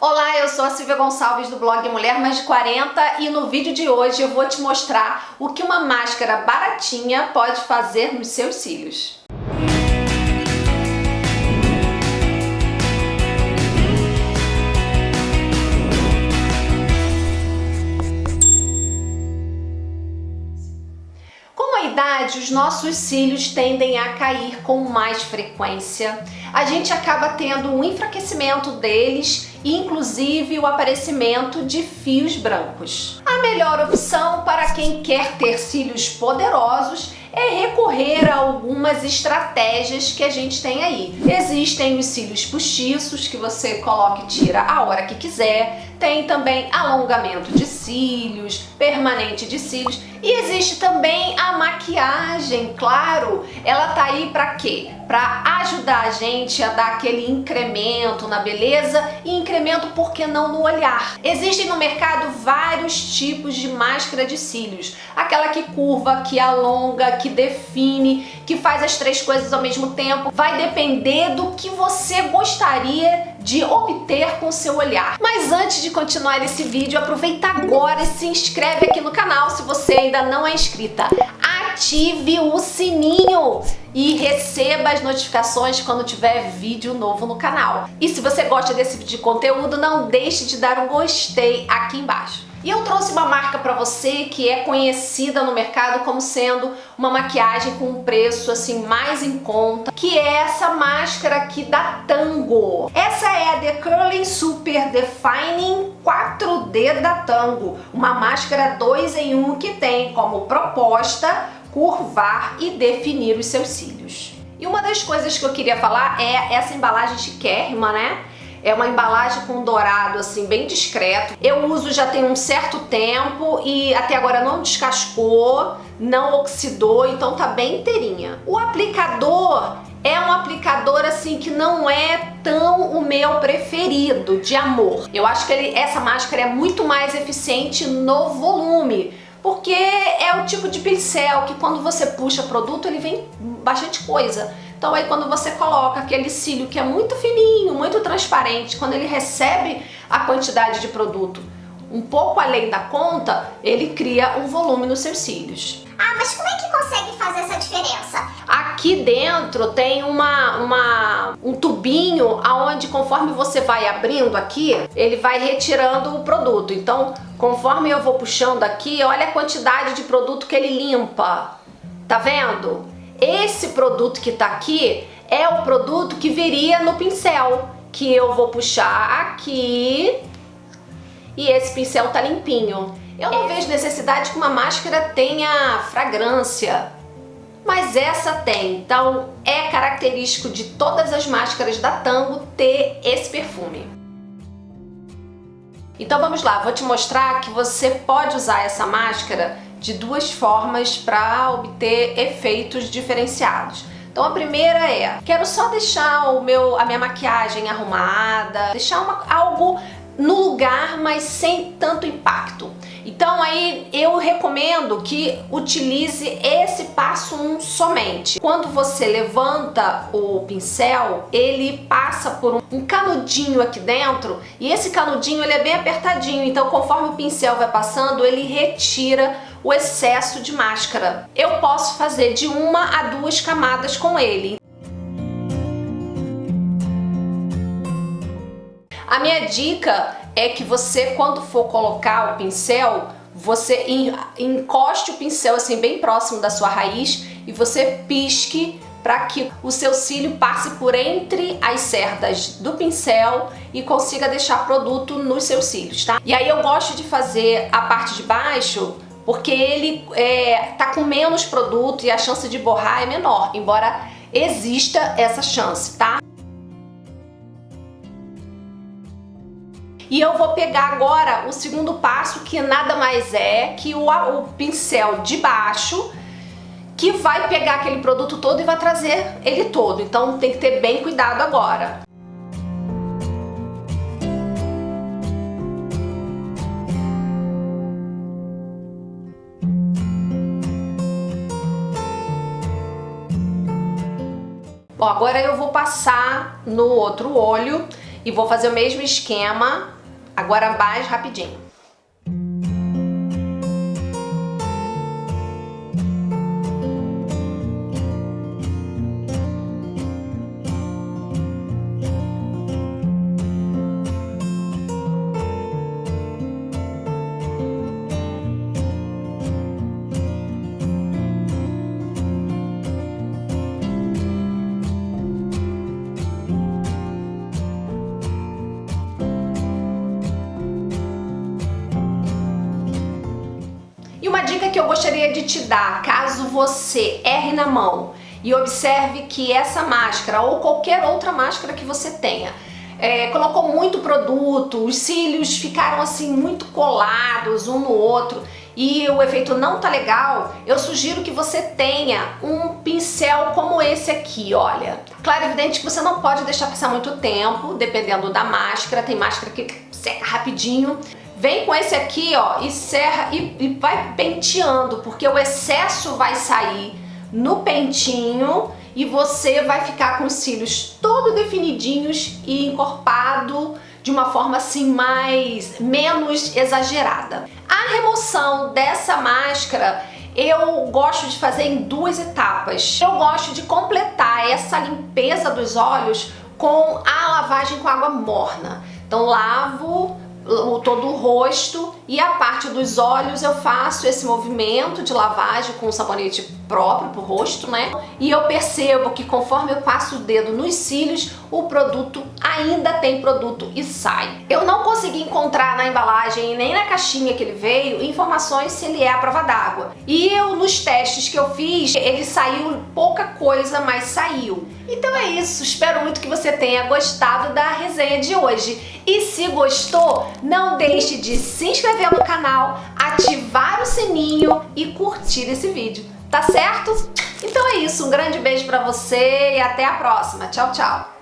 Olá, eu sou a Silvia Gonçalves do blog Mulher Mais de 40 e no vídeo de hoje eu vou te mostrar o que uma máscara baratinha pode fazer nos seus cílios. idade, os nossos cílios tendem a cair com mais frequência. A gente acaba tendo um enfraquecimento deles inclusive o aparecimento de fios brancos. A melhor opção para quem quer ter cílios poderosos é recorrer a algumas estratégias que a gente tem aí. Existem os cílios postiços que você coloca e tira a hora que quiser, tem também alongamento de cílios, permanente de cílios e existe também a maquiagem, claro, ela tá aí para quê? Para ajudar a gente a dar aquele incremento na beleza e incremento, por que não, no olhar. Existem no mercado vários tipos de máscara de cílios, aquela que curva, que alonga, que define, que faz as três coisas ao mesmo tempo, vai depender do que você gostaria de obter com seu olhar. Mas antes de continuar esse vídeo, aproveita agora e se inscreve aqui no canal se você ainda não é inscrita. Ative o sininho e receba as notificações quando tiver vídeo novo no canal. E se você gosta desse tipo de conteúdo, não deixe de dar um gostei aqui embaixo. E eu trouxe uma marca para você que é conhecida no mercado como sendo uma maquiagem com um preço assim mais em conta, que é essa máscara aqui da Tango. Essa é a The Curling Super Defining 4D da Tango, uma máscara 2 em 1 que tem como proposta curvar e definir os seus cílios. E uma das coisas que eu queria falar é essa embalagem chiquérrima, né? É uma embalagem com dourado assim bem discreto. Eu uso já tem um certo tempo e até agora não descascou, não oxidou, então tá bem inteirinha. O aplicador é um aplicador assim que não é tão o meu preferido de amor. Eu acho que ele, essa máscara é muito mais eficiente no volume, porque é o tipo de pincel que quando você puxa produto ele vem bastante coisa. Então aí quando você coloca aquele cílio que é muito fininho, muito transparente, quando ele recebe a quantidade de produto um pouco além da conta, ele cria um volume nos seus cílios. Ah, mas como é que consegue fazer essa diferença? Aqui dentro tem uma, uma, um tubinho aonde conforme você vai abrindo aqui, ele vai retirando o produto. Então, conforme eu vou puxando aqui, olha a quantidade de produto que ele limpa. Tá vendo? Esse produto que tá aqui é o produto que viria no pincel, que eu vou puxar aqui e esse pincel tá limpinho. Eu não vejo necessidade que uma máscara tenha fragrância, mas essa tem, então é característico de todas as máscaras da Tango ter esse perfume. Então vamos lá, vou te mostrar que você pode usar essa máscara de duas formas para obter efeitos diferenciados. Então a primeira é, quero só deixar o meu, a minha maquiagem arrumada, deixar uma, algo no lugar, mas sem tanto impacto. Então aí eu recomendo que utilize esse passo 1 um somente. Quando você levanta o pincel, ele passa por um, canudinho aqui dentro e esse canudinho ele é bem apertadinho, então conforme o pincel vai passando, ele retira o excesso de máscara. Eu posso fazer de uma a duas camadas com ele. A minha dica é que você, quando for colocar o pincel, você encoste o pincel assim bem próximo da sua raiz e você pisque para que o seu cílio passe por entre as cerdas do pincel e consiga deixar produto nos seus cílios, tá? E aí eu gosto de fazer a parte de baixo porque ele é, tá com menos produto e a chance de borrar é menor, embora exista essa chance, tá? E eu vou pegar agora o segundo passo, que nada mais é que o, o pincel de baixo, que vai pegar aquele produto todo e vai trazer ele todo. Então tem que ter bem cuidado agora. Bom, agora eu vou passar no outro olho E vou fazer o mesmo esquema, agora mais rapidinho. Dica que eu gostaria de te dar, caso você erre na mão e observe que essa máscara ou qualquer outra máscara que você tenha é, colocou muito produto, os cílios ficaram assim muito colados um no outro e o efeito não tá legal, eu sugiro que você tenha um pincel como esse aqui, olha. Claro, evidente que você não pode deixar passar muito tempo, dependendo da máscara, tem máscara que seca rapidinho, Vem com esse aqui, ó, e serra e, e vai penteando, porque o excesso vai sair no pentinho e você vai ficar com os cílios todo definidinhos e encorpado de uma forma assim mais menos exagerada. A remoção dessa máscara eu gosto de fazer em duas etapas. Eu gosto de completar essa limpeza dos olhos com a lavagem com água morna. Então lavo o, todo o rosto e a parte dos olhos eu faço esse movimento de lavagem com sabonete próprio pro rosto, né? E eu percebo que conforme eu passo o dedo nos cílios, o produto ainda tem produto e sai. Eu não consegui encontrar na embalagem nem na caixinha que ele veio informações se ele é a prova d'água. E eu, nos testes que eu fiz, ele saiu pouca coisa, mas saiu. Então é isso, espero muito que você tenha gostado da resenha de hoje. E se gostou, não deixe de se inscrever no canal, ativar o sininho e curtir esse vídeo, tá certo? Então é isso, um grande beijo pra você e até a próxima. Tchau, tchau!